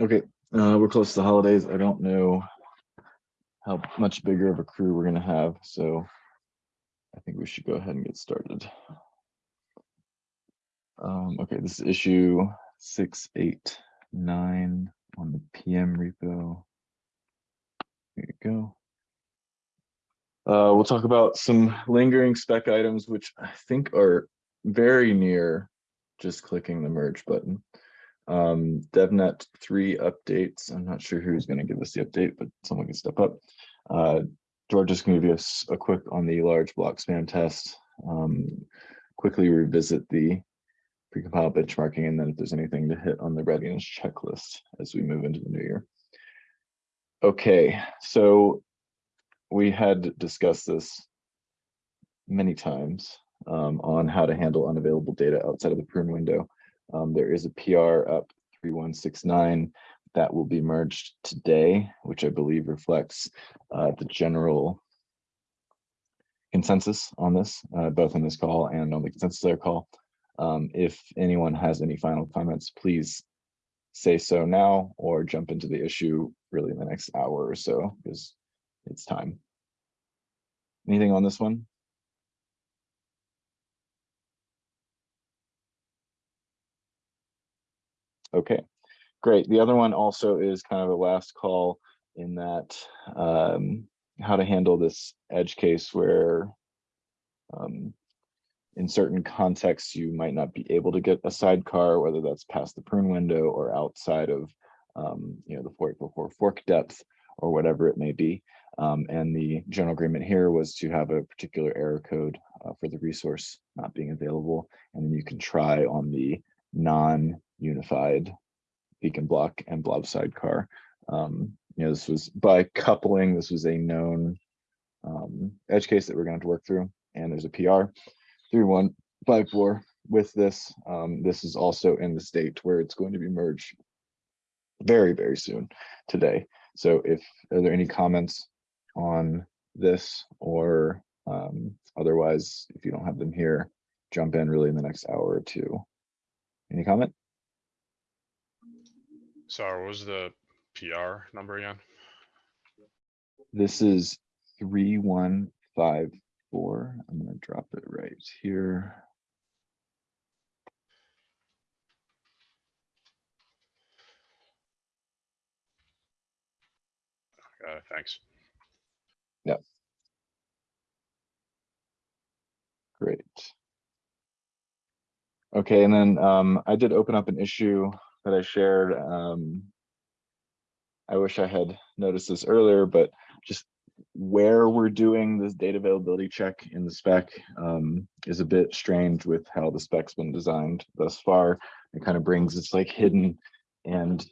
Okay, uh, we're close to the holidays. I don't know how much bigger of a crew we're gonna have, so I think we should go ahead and get started. Um, okay, this is issue six, eight, nine on the PM repo. There you go. Uh, we'll talk about some lingering spec items, which I think are very near just clicking the merge button. Um, DevNet three updates. I'm not sure who's going to give us the update, but someone can step up. Uh, George is going to give us a quick on the large block spam test. Um, quickly revisit the precompiled benchmarking, and then if there's anything to hit on the readiness checklist as we move into the new year. Okay, so we had discussed this many times um, on how to handle unavailable data outside of the prune window. Um, there is a PR up 3169 that will be merged today, which I believe reflects uh, the general consensus on this, uh, both in this call and on the consensus layer call. Um, if anyone has any final comments, please say so now or jump into the issue really in the next hour or so because it's time. Anything on this one? Okay, great. The other one also is kind of a last call in that um, how to handle this edge case where um, in certain contexts you might not be able to get a sidecar, whether that's past the prune window or outside of um, you know the 484 fork depth or whatever it may be. Um, and the general agreement here was to have a particular error code uh, for the resource not being available. And then you can try on the non-unified beacon block and blob sidecar. Um, you know, this was by coupling, this was a known um, edge case that we're going to work through. And there's a PR 3154 with this. Um, this is also in the state where it's going to be merged very, very soon today. So if are there any comments on this or um, otherwise, if you don't have them here, jump in really in the next hour or two. Any comment? Sorry, what was the PR number again? This is three, one, five, four. I'm gonna drop it right here. Got it, thanks. Great. Okay, and then um, I did open up an issue that I shared. Um, I wish I had noticed this earlier, but just where we're doing this data availability check in the spec um, is a bit strange with how the spec's been designed thus far. It kind of brings it's like hidden and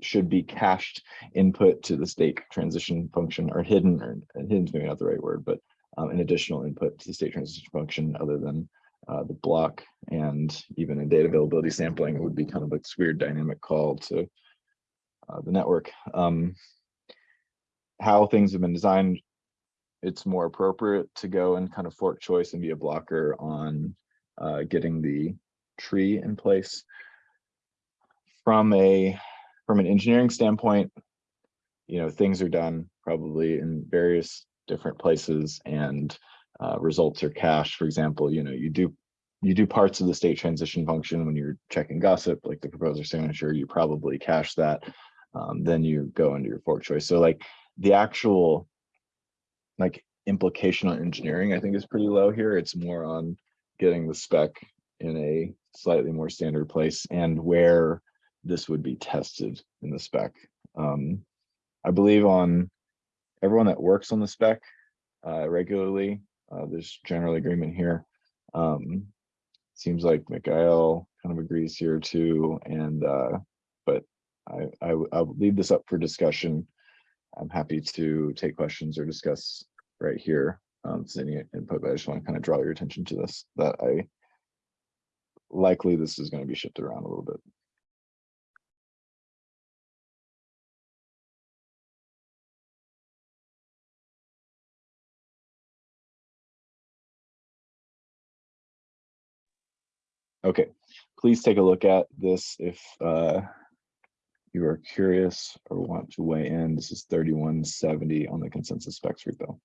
should be cached input to the state transition function or hidden or hidden's maybe not the right word, but um, an additional input to the state transition function other than uh, the block and even in data availability sampling, it would be kind of like this weird dynamic call to uh, the network. Um, how things have been designed, it's more appropriate to go and kind of fork choice and be a blocker on uh, getting the tree in place. From a from an engineering standpoint, you know, things are done probably in various different places and uh, results are cached. For example, you know, you do you do parts of the state transition function when you're checking gossip, like the proposer signature, you probably cache that. Um, then you go into your fork choice. So like the actual like implication on engineering, I think is pretty low here. It's more on getting the spec in a slightly more standard place and where this would be tested in the spec. Um, I believe on everyone that works on the spec uh, regularly, uh, there's general agreement here. Um, seems like Mikhail kind of agrees here too. And, uh, but I, I, I'll leave this up for discussion. I'm happy to take questions or discuss right here. Um, any input, but I just want to kind of draw your attention to this, that I likely this is going to be shifted around a little bit. Okay, please take a look at this if uh, you are curious or want to weigh in. This is thirty-one seventy on the consensus specs repo.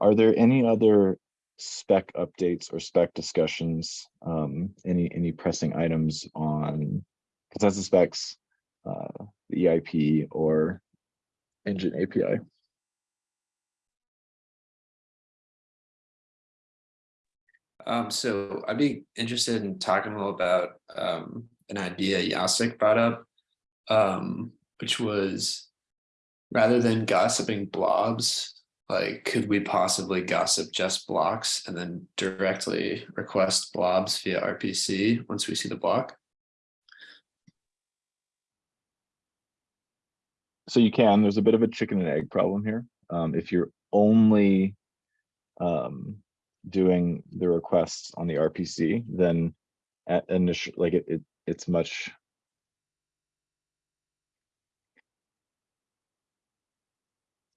Are there any other spec updates or spec discussions? Um, any, any pressing items on consensus specs, uh, the EIP or engine API? Um, so I'd be interested in talking a little about um an idea Jacek brought up. Um, which was rather than gossiping blobs, like could we possibly gossip just blocks and then directly request blobs via RPC once we see the block? So you can, there's a bit of a chicken and egg problem here. Um, if you're only um, doing the requests on the RPC, then at initial, like it, it, it's much.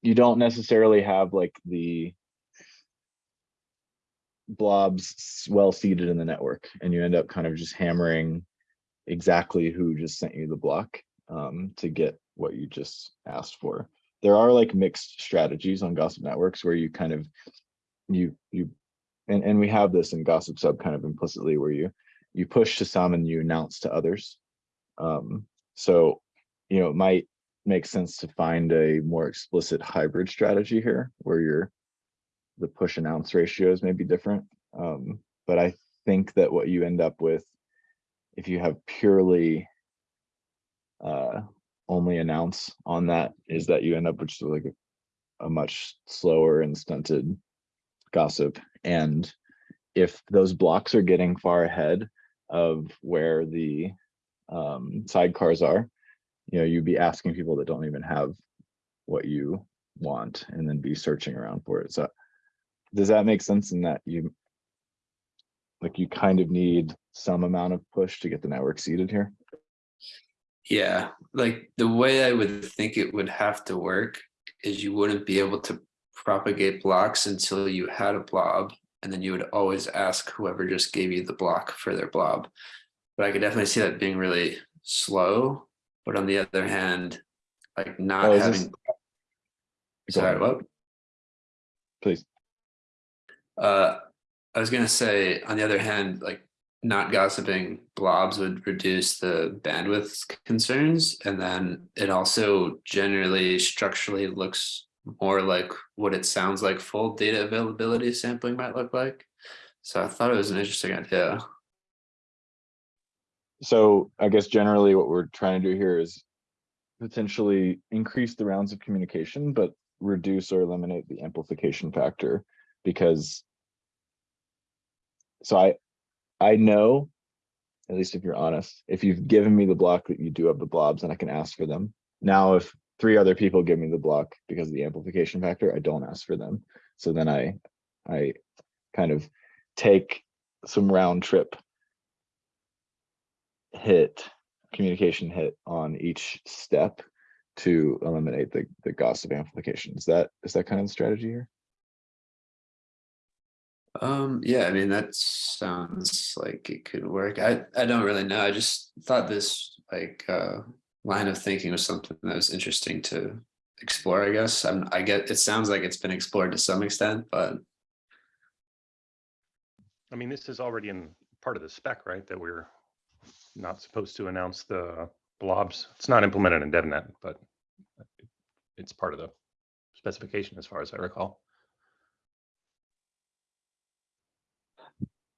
You don't necessarily have like the blobs well seeded in the network and you end up kind of just hammering exactly who just sent you the block um, to get what you just asked for. There are like mixed strategies on gossip networks where you kind of you you and and we have this in gossip sub kind of implicitly where you you push to some and you announce to others. Um, so you know it might make sense to find a more explicit hybrid strategy here where your the push announce ratios may be different. Um, but I think that what you end up with if you have purely uh, only announce on that is that you end up with just like a, a much slower and stunted gossip. And if those blocks are getting far ahead of where the um, sidecars are, you know, you'd be asking people that don't even have what you want and then be searching around for it. So does that make sense in that you like you kind of need some amount of push to get the network seeded here? Yeah, like the way I would think it would have to work is you wouldn't be able to propagate blocks until you had a blob. And then you would always ask whoever just gave you the block for their blob. But I could definitely see that being really slow. But on the other hand, like not Oh, this- having, Go sorry, what? Please. Uh, I was gonna say, on the other hand, like not gossiping blobs would reduce the bandwidth concerns. And then it also generally structurally looks more like what it sounds like full data availability sampling might look like. So I thought it was an interesting idea. So I guess generally what we're trying to do here is potentially increase the rounds of communication, but reduce or eliminate the amplification factor because so I I know, at least if you're honest, if you've given me the block that you do have the blobs and I can ask for them. Now, if three other people give me the block because of the amplification factor, I don't ask for them. So then I I kind of take some round trip hit, communication hit on each step to eliminate the, the gossip amplification. Is that, is that kind of the strategy here? Um, yeah, I mean, that sounds like it could work. I, I don't really know. I just thought this like uh line of thinking was something that was interesting to explore, I guess. I'm, I get, it sounds like it's been explored to some extent, but I mean, this is already in part of the spec, right? That we're not supposed to announce the blobs. It's not implemented in DevNet, but it's part of the specification as far as I recall.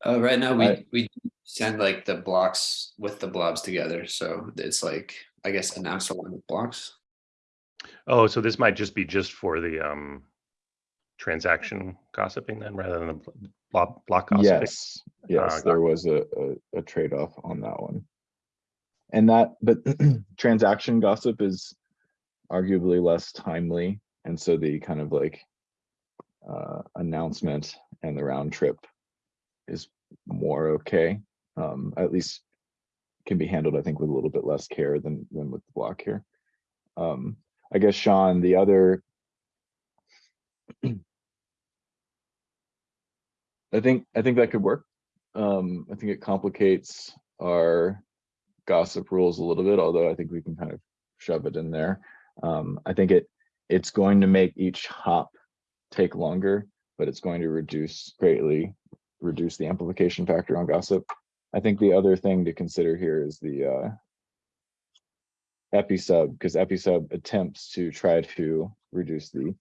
uh, right now I- we, we send like the blocks with the blobs together. So it's like, I guess, announce along with blocks. Oh, so this might just be just for the um transaction gossiping then, rather than the block block gossiping? Yes, yes, got there was a, a, a trade-off on that one. And that, but transaction gossip is arguably less timely. And so the kind of like uh, announcement and the round trip is more okay. Um, at least can be handled, I think, with a little bit less care than, than with the block here. Um, I guess, Sean, the other I think, I think that could work. Um, I think it complicates our gossip rules a little bit, although I think we can kind of shove it in there. Um, I think it, it's going to make each hop take longer, but it's going to reduce greatly, reduce the amplification factor on gossip. I think the other thing to consider here is the uh episub, because episub attempts to try to reduce the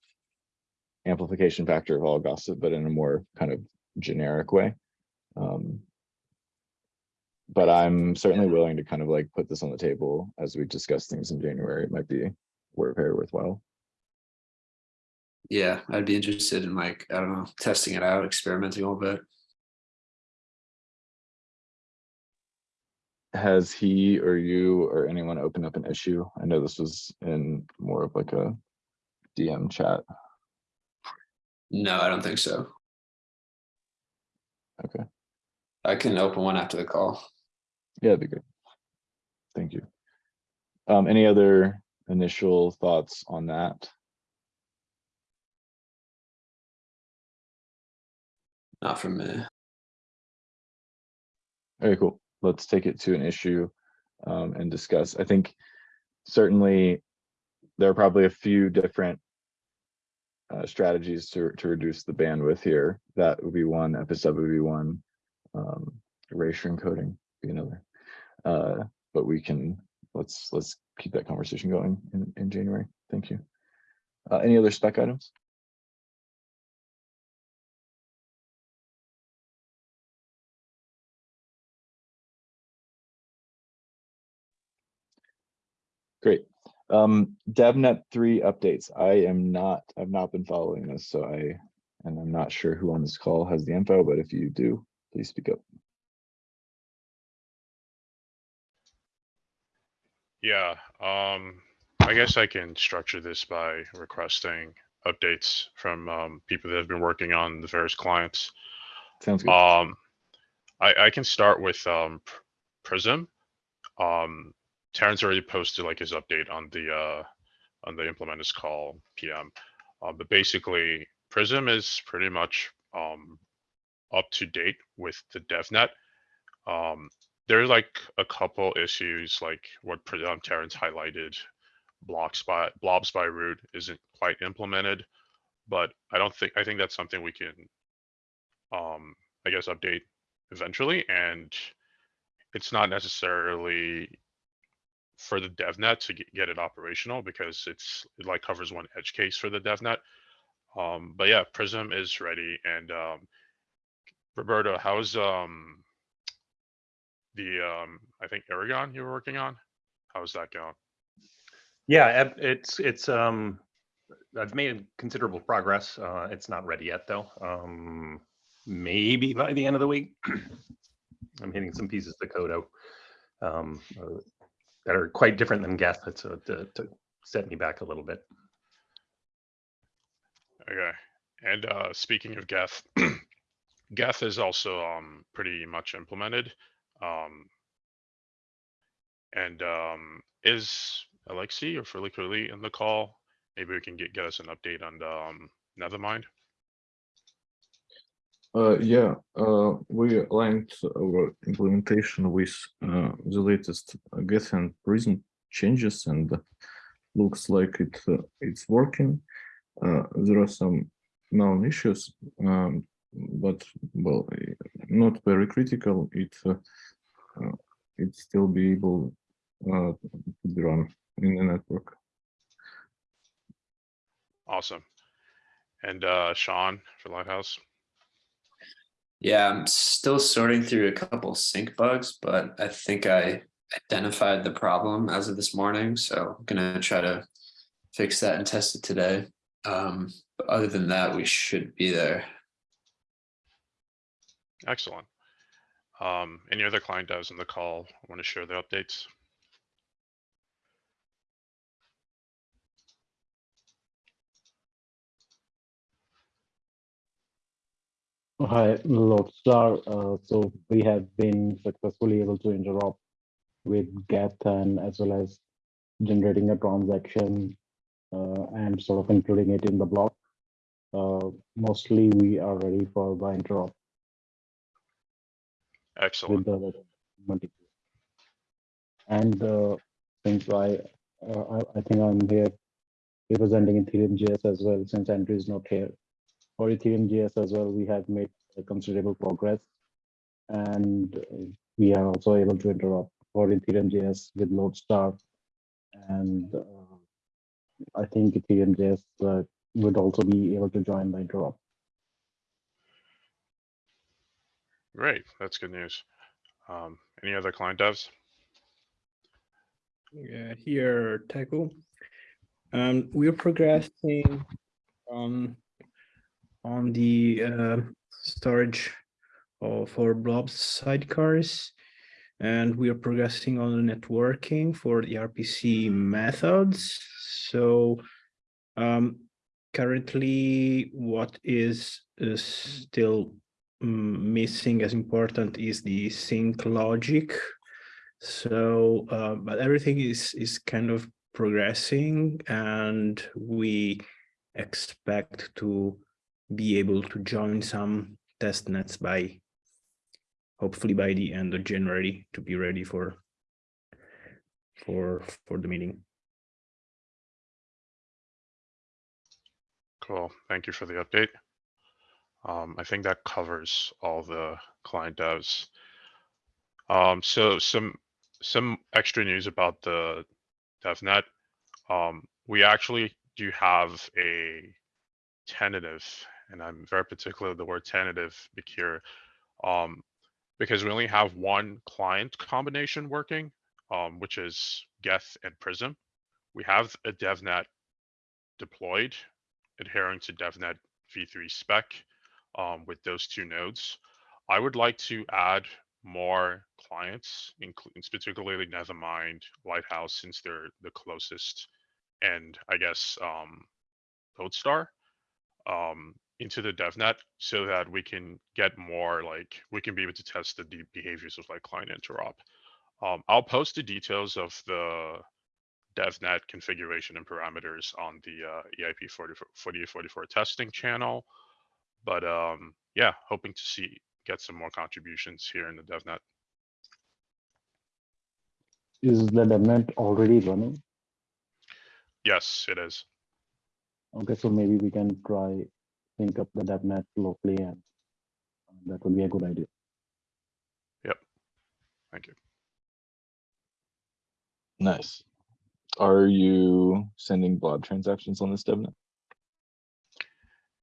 amplification factor of all gossip, but in a more kind of generic way. Um, but I'm certainly willing to kind of like put this on the table as we discuss things in January. It might be very worthwhile. Yeah, I'd be interested in like, I don't know, testing it out, experimenting a little bit. Has he or you or anyone opened up an issue? I know this was in more of like a DM chat. No, I don't think so. Okay. I can open one after the call. Yeah, that'd be good. Thank you. Um, any other initial thoughts on that? Not from me. Very cool. Let's take it to an issue um, and discuss. I think certainly there are probably a few different uh, strategies to to reduce the bandwidth here. That would be one. Episub would be one. Um, erasure encoding be another. Uh, but we can let's let's keep that conversation going in in January. Thank you. Uh, any other spec items? Great. Um, DevNet three updates. I am not, I've not been following this, so I, and I'm not sure who on this call has the info, but if you do, please speak up. Yeah, um, I guess I can structure this by requesting updates from, um, people that have been working on the various clients. Sounds good. Um, I, I can start with, um, Prism. Um, Terrence already posted like his update on the, uh, on the implementers call PM. Uh, but basically Prism is pretty much, um, up to date with the DevNet. Um, there's like a couple issues like what um, Terrence highlighted. Blocks by blobs by root isn't quite implemented, but I don't think I think that's something we can um I guess update eventually and it's not necessarily for the devnet to get, it operational because it's it like covers one edge case for the devnet. Um but yeah, Prism is ready and um Roberto, how's um the um I think Erigon you were working on? How's that going? Yeah, it's, it's, um, I've made considerable progress. Uh, it's not ready yet, though. Um, maybe by the end of the week. I'm hitting some pieces of code out. Um, uh, that are quite different than Geth, so to, to set me back a little bit. Okay. And uh speaking of Geth, Geth is also um pretty much implemented. Um and um is Alexi or Curly in the call? Maybe we can get get us an update on the um Nethermind. Uh, yeah, uh, we aligned our implementation with uh, the latest Geth and Prism changes, and looks like it uh, it's working. Uh, there are some known issues, um, but well, not very critical. It uh, it still be able to be run in the network. Awesome. And Sean for Lighthouse. Yeah, I'm still sorting through a couple sync bugs, but I think I identified the problem as of this morning, so I'm gonna try to fix that and test it today. Um, but other than that, we should be there. Excellent. Um any other client devs in the call want to share their updates? Hi, Lodestar. Uh, so we have been successfully able to interop with Geth and as well as generating a transaction uh, and sort of including it in the block. Uh, mostly we are ready for the interop. Excellent. with the. And uh, since I, uh, I, I think I'm here representing Ethereum JS as well, since Andrew is not here. For Ethereum JS as well, we have made a considerable progress. And we are also able to interop for Ethereum JS with Lodestar. And uh, I think Ethereum JS uh, would also be able to join the interop. Great, that's good news. Um, any other client devs? Yeah, here, Teku. Um, we're progressing on on the uh, storage for blobs sidecars, and we are progressing on the networking for the RPC methods. So, um, currently, what is, is still mm, missing as important is the sync logic so, uh, but everything is is kind of progressing, and we expect to be able to join some test nets by hopefully by the end of January to be ready for for for the meeting. Cool, thank you for the update. Um, I think that covers all the client devs. Um, so some, some extra news about the DevNet. Um, we actually do have a tentative, and I'm very particular with the word tentative here. Um, because we only have one client combination working, um, which is Geth and Prism. We have a DevNet deployed adhering to DevNet v3 spec um, with those two nodes. I would like to add more clients, including particularly Nethermind, Lighthouse, since they're the closest, and I guess um, Lodestar um, into the DevNet so that we can get more like we can be able to test the deep behaviors of like client interop. Um, I'll post the details of the DevNet configuration and parameters on the uh, EIP 44, 4844 testing channel. But um, yeah, hoping to see get some more contributions here in the DevNet. Is the DevNet already running? Yes, it is. Okay, so maybe we can try sync up the DevNet locally and that would be a good idea. Yep. Thank you. Nice. Are you sending blob transactions on this DevNet?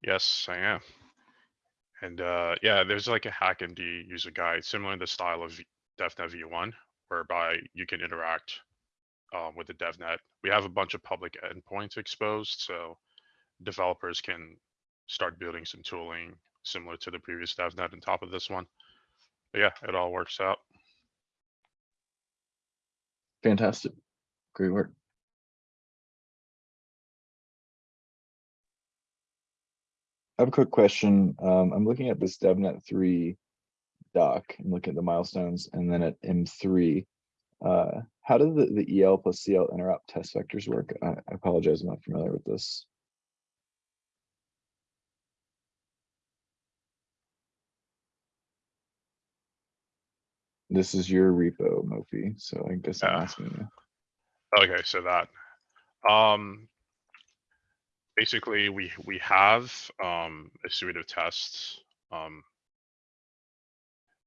Yes, I am. And uh, yeah, there's like a HackMD user guide, similar to the style of DevNet v1, whereby you can interact um, with the DevNet. We have a bunch of public endpoints exposed, so developers can start building some tooling similar to the previous DevNet on top of this one. But yeah, it all works out. Fantastic. Great work. I have a quick question. Um, I'm looking at this DevNet three doc and looking at the milestones and then at M three. Uh, how do the, the EL plus CL interop test vectors work? I, I apologize, I'm not familiar with this. This is your repo, Mofi, so I guess I'm Yeah. asking you. Okay, so that, um, basically we, we have, um, a suite of tests, um.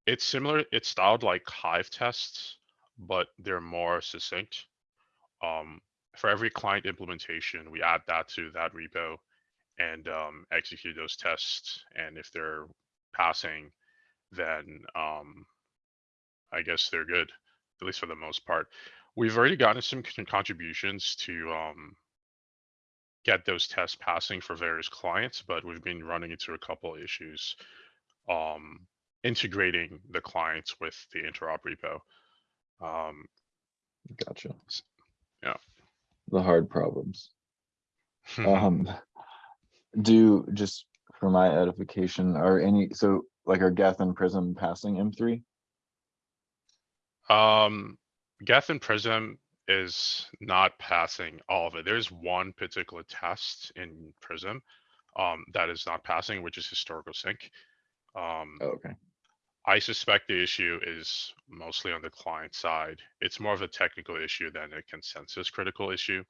It's similar, it's styled like Hive tests, but they're more succinct. Um, for every client implementation, we add that to that repo and, um, execute those tests. And if they're passing, then, um, I guess they're good, at least for the most part. We've already gotten some contributions to um, get those tests passing for various clients, but we've been running into a couple issues um, integrating the clients with the interop repo. Um, Gotcha. yeah. The hard problems. Um, do just for my edification, are any, so like are Geth and Prism passing M three? Um, Geth and Prism is not passing all of it. There's one particular test in Prism um, that is not passing, which is historical sync. Um, Oh, Okay, I suspect the issue is mostly on the client side. It's more of a technical issue than a consensus critical issue.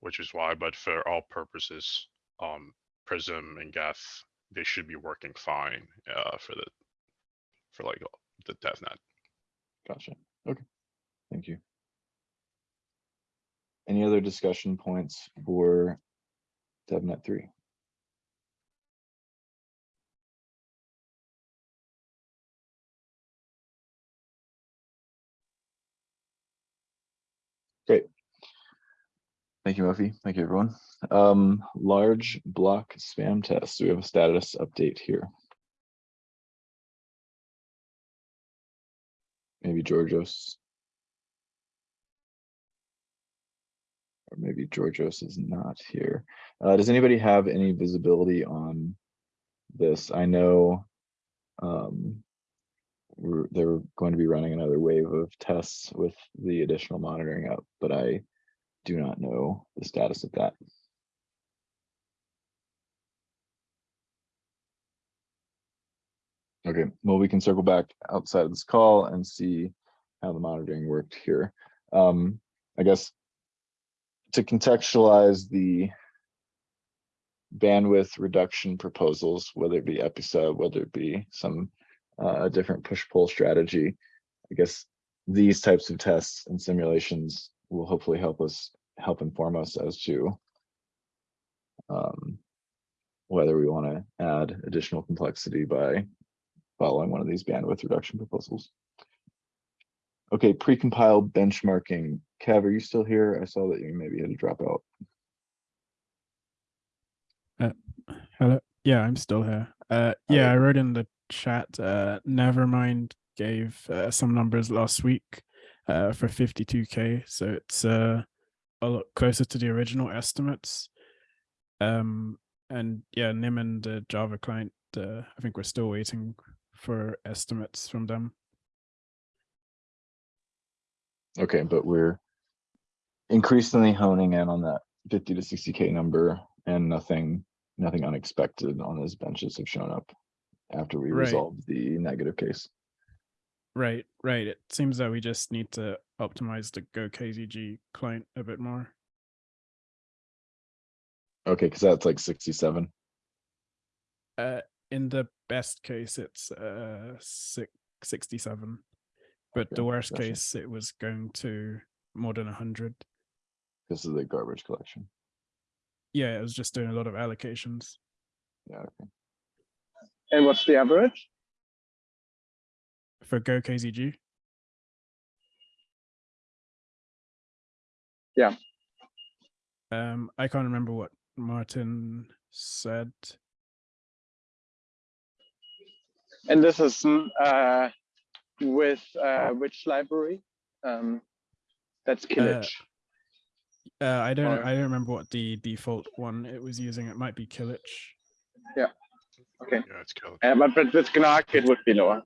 Which is why, but for all purposes, um, Prism and Geth, they should be working fine, uh, for the. For like the DevNet. Gotcha. Okay. Thank you. Any other discussion points for DevNet three? Great. Thank you, Mofi. Thank you, everyone. Um, large block spam test. We have a status update here? Maybe Georgios. Maybe Georgios is not here. Uh, does anybody have any visibility on this? I know um, we're, they're going to be running another wave of tests with the additional monitoring up, but I do not know the status of that. Okay, well, we can circle back outside of this call and see how the monitoring worked here. Um, I guess to contextualize the bandwidth reduction proposals, whether it be episub, whether it be some uh, different push-pull strategy, I guess these types of tests and simulations will hopefully help us, help inform us as to um, whether we want to add additional complexity by following one of these bandwidth reduction proposals. Okay, precompiled benchmarking. Kev, are you still here? I saw that you maybe had to drop out. Hello. Yeah, I'm still here. Uh, yeah, I wrote in the chat. Uh, Nethermind gave uh, some numbers last week uh, for 52k, so it's uh, a lot closer to the original estimates. Um, and yeah, Nim and the Java client. Uh, I think we're still waiting for estimates from them. Okay, but we're increasingly honing in on that fifty to sixty K number and nothing, nothing unexpected on those benches have shown up after we Right. resolved the negative case. Right, right. It seems that we just need to optimize the Go KZG client a bit more. Okay, because that's like sixty-seven. Uh, in the best case, it's uh six, 67. But the worst gotcha. case, it was going to more than 100. This is the garbage collection. Yeah, it was just doing a lot of allocations. Yeah, okay. And what's the average? For Go KZG? Yeah. Um, I can't remember what Martin said. And this is mm, uh, with uh, which library? Um, that's Kilic. Uh, I don't. Or- I don't remember what the default one it was using. It might be Kilic. Yeah. Okay, Yeah, it's killed. uh, but but with Gnark it would be lower.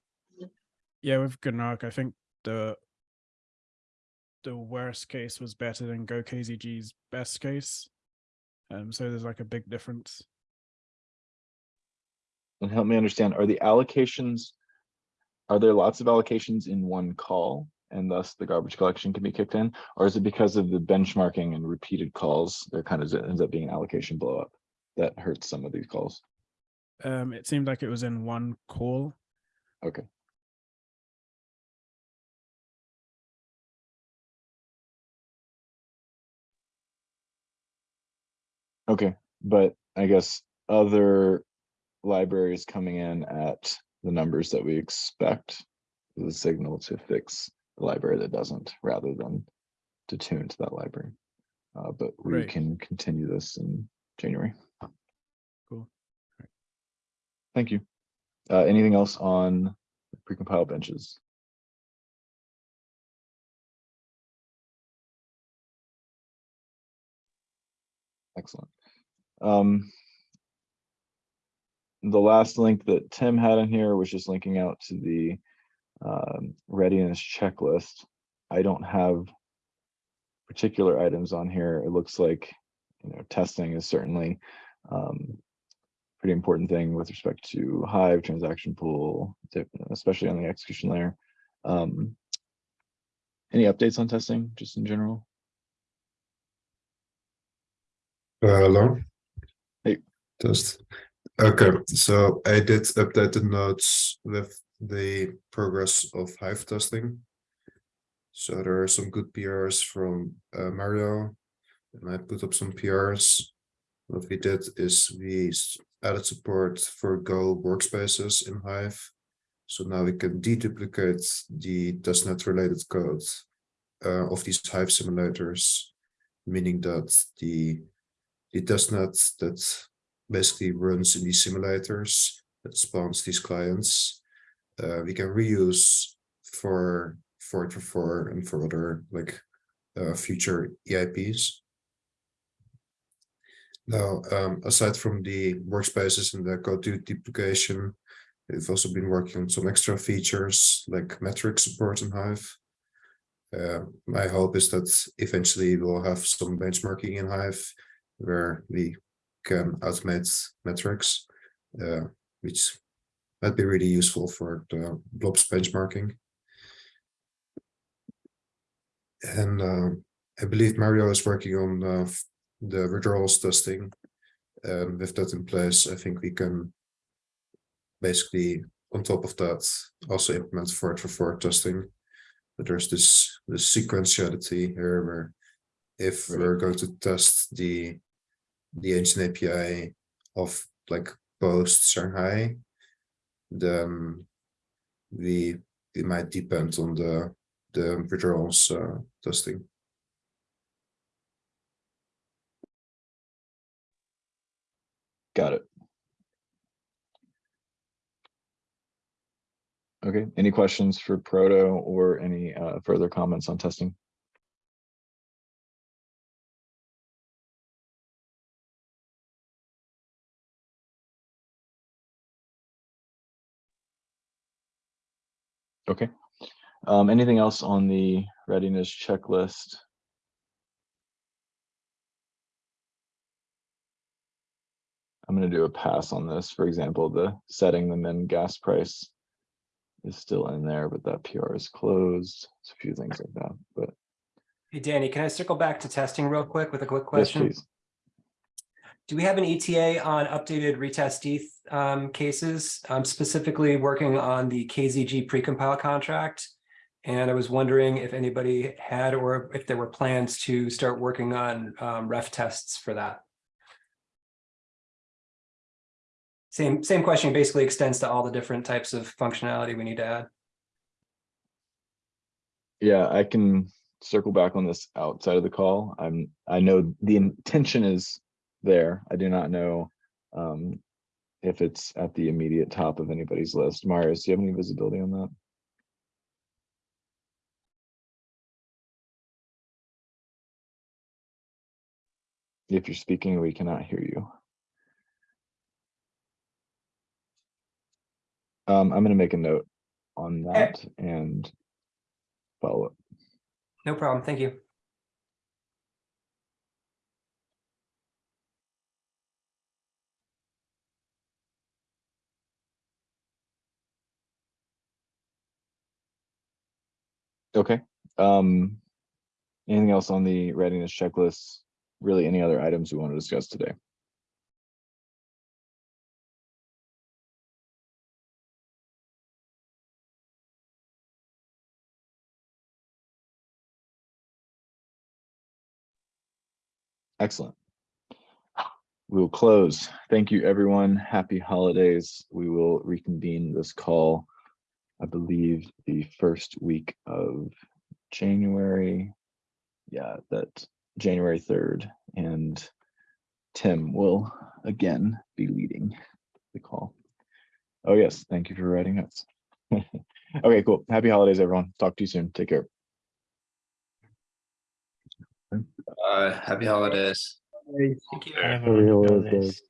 Yeah, with Gnark, I think the the worst case was better than Go KZG's best case. Um, so there's like a big difference. And help me understand, are the allocations, are there lots of allocations in one call? And thus the garbage collection can be kicked in? Or is it because of the benchmarking and repeated calls, there kind of ends up being an allocation blow up that hurts some of these calls? Um, it seemed like it was in one call. Okay. Okay, but I guess other libraries coming in at the numbers that we expect is a signal to fix the library that doesn't, rather than to tune to that library. Uh, but we Right. can continue this in January. Cool. Thank you. Uh, anything else on precompiled benches? Excellent. Um, the last link that Tim had in here was just linking out to the um, readiness checklist. I don't have particular items on here. It looks like, you know, testing is certainly um, pretty important thing with respect to Hive transaction pool, especially on the execution layer. Um, any updates on testing, just in general? Uh, Hello. Hey. Test. Okay, so I did update the notes with the progress of Hive testing. So there are some good PRs from uh, Mario, and I put up some PRs. What we did is we added support for Go workspaces in Hive. So now we can deduplicate the testnet related code uh, of these Hive simulators, meaning that the the testnet that basically runs in these simulators that spawns these clients. Uh, we can reuse for for for for and for other like uh, future EIPs. Now, um, aside from the workspaces and the code du- duplication, we've also been working on some extra features like metric support in Hive. Uh, my hope is that eventually we'll have some benchmarking in Hive where we can automate metrics, uh, which might be really useful for the blobs benchmarking. And uh, I believe Mario is working on uh, the withdrawals testing. And with that in place, I think we can basically, on top of that, also implement forward for forward testing. But there's this, this sequentiality here where if Right. we're going to test the the engine API of like post Shanghai, then we it might depend on the the withdrawals uh, testing. Got it. Okay, any questions for Proto or any uh, further comments on testing? Okay, um, anything else on the readiness checklist? I'm gonna do a pass on this. For example, the setting the min gas price is still in there, but that PR is closed. It's a few things like that, but Hey, Danny, can I circle back to testing real quick with a quick question? yes, please. Do we have an ETA on updated retesteth um, cases? I'm specifically working on the KZG precompile contract. And I was wondering if anybody had, or if there were plans to start working on um, ref tests for that. Same, same question basically extends to all the different types of functionality we need to add. Yeah, I can circle back on this outside of the call. I'm, I know the intention is there. I do not know um, if it's at the immediate top of anybody's list. Marius, do you have any visibility on that? If you're speaking, we cannot hear you. Um, I'm gonna make a note on that and follow up. No problem. Thank you. Okay, um. Anything else on the readiness checklist? Really, any other items we want to discuss today? Excellent. We will close. Thank you, everyone. Happy holidays. We will reconvene this call. I believe the first week of January. Yeah, that January third, and Tim will again be leading the call. Oh, yes, thank you for writing notes. Okay, cool. Happy holidays, everyone. Talk to you soon. Take care. Uh, happy holidays. Thank you. Yeah. Happy holidays.